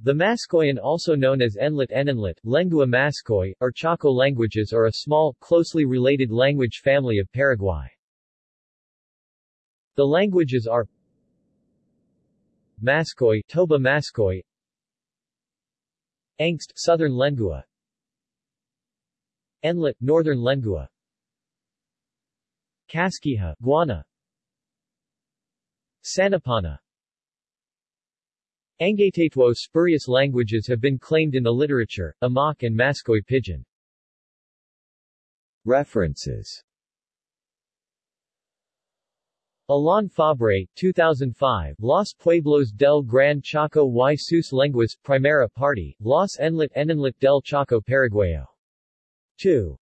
The Mascoian also known as Enlhet Enenlhet, Lengua Mascoy, or Chaco languages are a small, closely related language family of Paraguay. The languages are Mascoy, Toba Mascoy Enxet, Southern Lengua Enlhet, Northern Lengua Kaskiha, Guana Sanapana Angatatwo spurious languages have been claimed in the literature, Emok and Mascoy Pidgin. References Alain Fabre, 2005, Los Pueblos del Gran Chaco y sus lenguas, Primera Parte, Los Enlhet Enenlhet del Chaco Paraguayo. 2.